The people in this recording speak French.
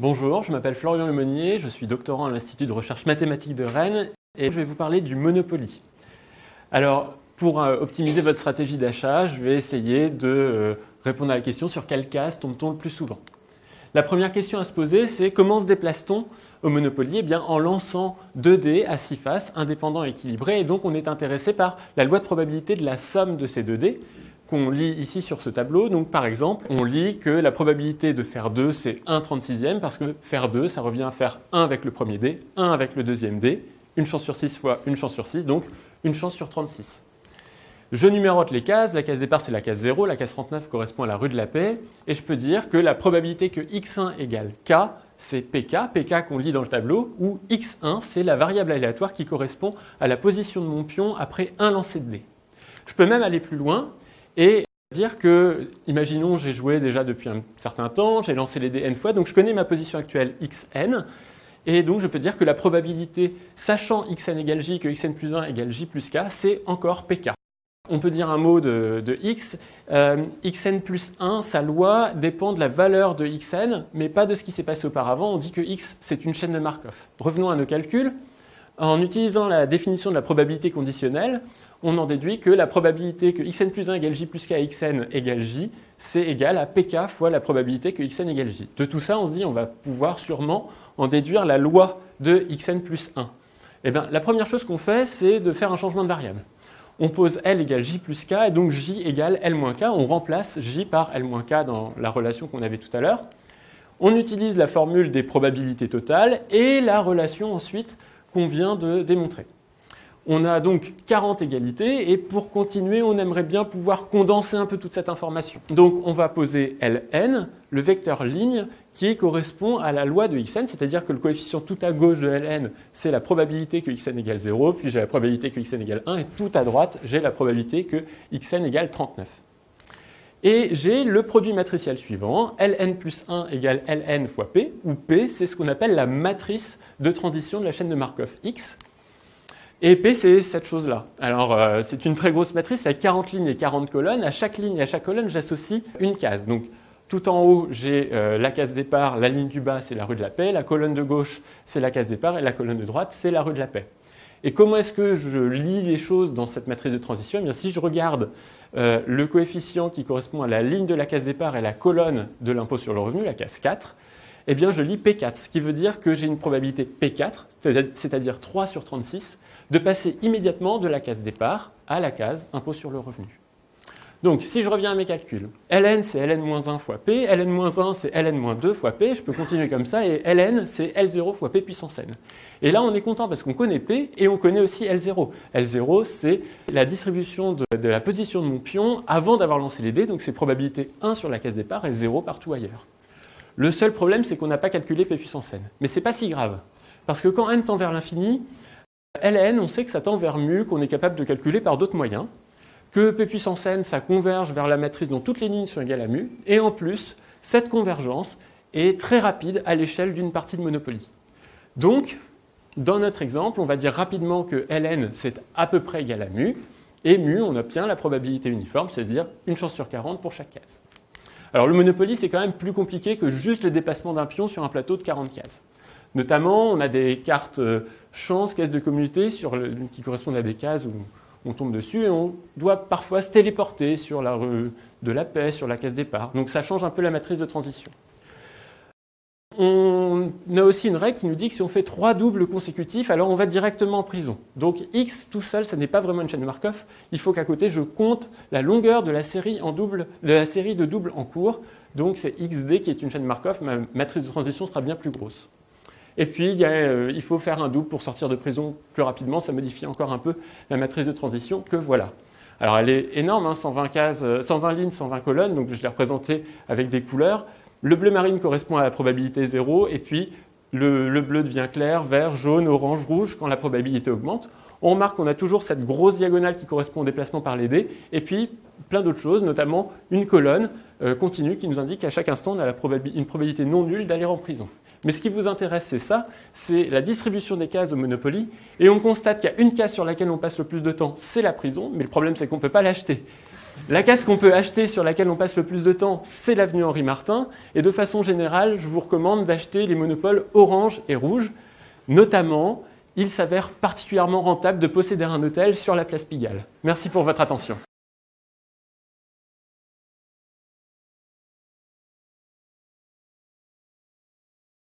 Bonjour, je m'appelle Florian Lemonnier, je suis doctorant à l'Institut de recherche mathématique de Rennes et je vais vous parler du Monopoly. Alors, pour euh, optimiser votre stratégie d'achat, je vais essayer de euh, répondre à la question sur quelle case tombe-t-on le plus souvent. La première question à se poser, c'est comment se déplace-t-on au Monopoly? Eh bien, en lançant deux dés à six faces, indépendants et équilibrés, et donc on est intéressé par la loi de probabilité de la somme de ces deux dés qu'on lit ici sur ce tableau. Donc par exemple, on lit que la probabilité de faire 2, c'est 1 36e, parce que faire 2, ça revient à faire 1 avec le premier dé, 1 avec le deuxième dé, une chance sur 6 fois une chance sur 6, donc une chance sur 36. Je numérote les cases, la case départ c'est la case 0, la case 39 correspond à la rue de la paix, et je peux dire que la probabilité que x1 égale k, c'est pk, pk qu'on lit dans le tableau, où x1 c'est la variable aléatoire qui correspond à la position de mon pion après un lancer de dés. Je peux même aller plus loin et dire que, imaginons, j'ai joué déjà depuis un certain temps, j'ai lancé les dés n fois, donc je connais ma position actuelle xn, et donc je peux dire que la probabilité, sachant xn égale j, que xn plus 1 égale j plus k, c'est encore pk. On peut dire un mot de, x, euh, xn plus 1, sa loi dépend de la valeur de xn, mais pas de ce qui s'est passé auparavant. On dit que x, c'est une chaîne de Markov. Revenons à nos calculs. En utilisant la définition de la probabilité conditionnelle, on en déduit que la probabilité que xn plus 1 égale j plus k xn égale j, c'est égal à pk fois la probabilité que xn égale j. De tout ça, on se dit on va pouvoir sûrement en déduire la loi de xn plus 1. Eh bien, la première chose qu'on fait, c'est de faire un changement de variable. On pose L égale J plus K, et donc J égale L moins K. On remplace J par L moins K dans la relation qu'on avait tout à l'heure. On utilise la formule des probabilités totales et la relation ensuite qu'on vient de démontrer. On a donc 40 égalités et pour continuer, on aimerait bien pouvoir condenser un peu toute cette information. Donc on va poser Ln, le vecteur ligne, qui correspond à la loi de xn, c'est-à-dire que le coefficient tout à gauche de Ln, c'est la probabilité que xn égale 0, puis j'ai la probabilité que xn égale 1, et tout à droite, j'ai la probabilité que xn égale 39. Et j'ai le produit matriciel suivant, Ln plus 1 égale Ln fois P, où P, c'est ce qu'on appelle la matrice de transition de la chaîne de Markov X, et P, c'est cette chose-là. Alors, euh, c'est une très grosse matrice, avec 40 lignes et 40 colonnes. À chaque ligne et à chaque colonne, j'associe une case. Donc, tout en haut, j'ai euh, la case départ, la ligne du bas, c'est la rue de la paix, la colonne de gauche, c'est la case départ, et la colonne de droite, c'est la rue de la paix. Et comment est-ce que je lis les choses dans cette matrice de transition? Eh bien, Si je regarde euh, le coefficient qui correspond à la ligne de la case départ et la colonne de l'impôt sur le revenu, la case 4, eh bien, je lis P4, ce qui veut dire que j'ai une probabilité P4, c'est-à-dire 3 sur 36, de passer immédiatement de la case départ à la case impôt sur le revenu. Donc, si je reviens à mes calculs, ln c'est ln-1 fois p, ln-1 c'est ln-2 fois p, je peux continuer comme ça, et ln c'est L0 fois p puissance n. Et là, on est content parce qu'on connaît p et on connaît aussi L0. L0, c'est la distribution de, la position de mon pion avant d'avoir lancé les dés, donc c'est probabilité 1 sur la case départ et 0 partout ailleurs. Le seul problème, c'est qu'on n'a pas calculé p puissance n. Mais c'est pas si grave, parce que quand n tend vers l'infini, Ln, on sait que ça tend vers mu, qu'on est capable de calculer par d'autres moyens, que P puissance n, ça converge vers la matrice dont toutes les lignes sont égales à mu, et en plus, cette convergence est très rapide à l'échelle d'une partie de Monopoly. Donc, dans notre exemple, on va dire rapidement que Ln, c'est à peu près égal à mu, et mu, on obtient la probabilité uniforme, c'est-à-dire une chance sur 40 pour chaque case. Alors le Monopoly, c'est quand même plus compliqué que juste le déplacement d'un pion sur un plateau de 40 cases. Notamment, on a des cartes euh, chance, cases de communauté qui correspondent à des cases où on tombe dessus et on doit parfois se téléporter sur la rue de la paix, sur la case départ. Donc ça change un peu la matrice de transition. On a aussi une règle qui nous dit que si on fait trois doubles consécutifs, alors on va directement en prison. Donc x tout seul, ça n'est pas vraiment une chaîne Markov. Il faut qu'à côté, je compte la longueur de la série, de la série de doubles en cours. Donc c'est xd qui est une chaîne Markov. Ma matrice de transition sera bien plus grosse. Et puis, euh, il, faut faire un double pour sortir de prison plus rapidement. Ça modifie encore un peu la matrice de transition que voilà. Alors, elle est énorme, 120, hein, cases, 120 euh, lignes, 120 colonnes. Donc, je l'ai représentée avec des couleurs. Le bleu marine correspond à la probabilité 0. Et puis, le, le bleu devient clair, vert, jaune, orange, rouge quand la probabilité augmente. On remarque qu'on a toujours cette grosse diagonale qui correspond au déplacement par les dés, et puis plein d'autres choses, notamment une colonne euh, continue qui nous indique qu'à chaque instant, on a une probabilité non nulle d'aller en prison. Mais ce qui vous intéresse, c'est ça, c'est la distribution des cases au Monopoly. Et on constate qu'il y a une case sur laquelle on passe le plus de temps, c'est la prison. Mais le problème, c'est qu'on ne peut pas l'acheter. La case qu'on peut acheter sur laquelle on passe le plus de temps, c'est l'avenue Henri Martin. Et de façon générale, je vous recommande d'acheter les monopoles orange et rouge. Notamment, il s'avère particulièrement rentable de posséder un hôtel sur la place Pigalle. Merci pour votre attention.